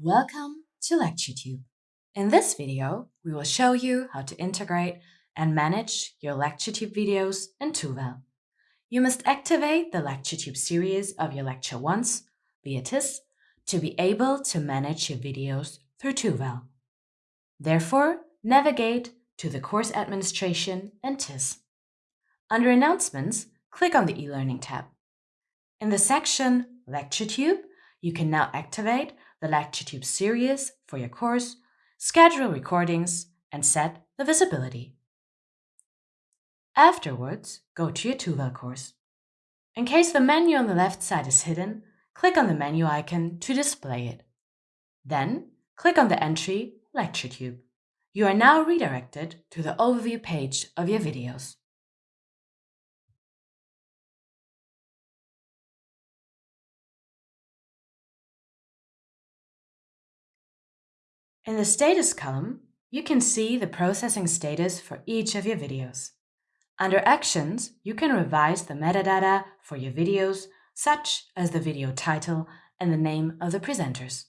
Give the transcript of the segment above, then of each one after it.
Welcome to LectureTube. In this video, we will show you how to integrate and manage your LectureTube videos in TUWEL. You must activate the LectureTube series of your lecture once, via TISS, to be able to manage your videos through TUWEL. Therefore, navigate to the Course Administration and TISS. Under Announcements, click on the e-learning tab. In the section LectureTube, you can now activate the LectureTube series for your course, schedule recordings, and set the visibility. Afterwards, go to your TUWEL course. In case the menu on the left side is hidden, click on the menu icon to display it. Then, click on the entry LectureTube. You are now redirected to the overview page of your videos. In the status column, you can see the processing status for each of your videos. Under Actions, you can revise the metadata for your videos, such as the video title and the name of the presenters.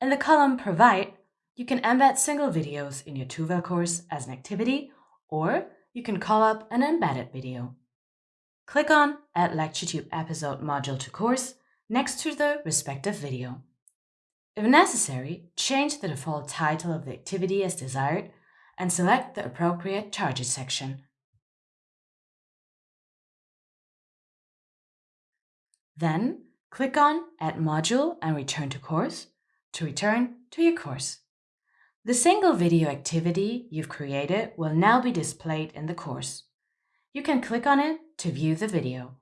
In the column Provide, you can embed single videos in your TUWEL course as an activity, or you can call up an embedded video. Click on Add LectureTube episode module to course next to the respective video. If necessary, change the default title of the activity as desired and select the appropriate charges section. Then, click on Add Module and Return to Course to return to your course. The single video activity you've created will now be displayed in the course. You can click on it to view the video.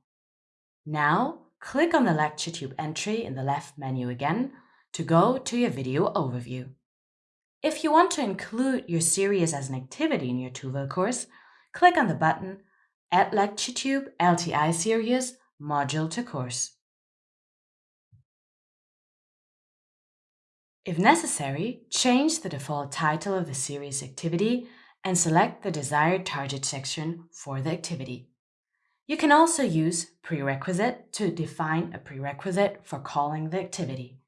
Now, click on the LectureTube entry in the left menu again to go to your video overview. If you want to include your series as an activity in your TUWEL course, click on the button Add LectureTube LTI Series Module to Course. If necessary, change the default title of the series activity and select the desired target section for the activity. You can also use prerequisite to define a prerequisite for calling the activity.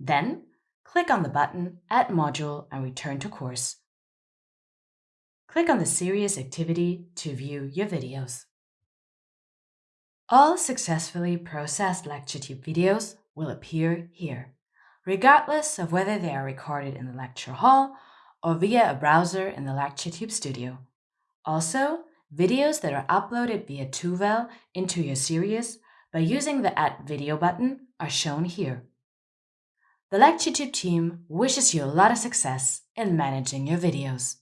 Then, click on the button Add Module and return to course. Click on the Series activity to view your videos. All successfully processed LectureTube videos will appear here, regardless of whether they are recorded in the lecture hall or via a browser in the LectureTube studio. Also, videos that are uploaded via TUWEL into your series by using the Add Video button are shown here. The LectureTube team wishes you a lot of success in managing your videos.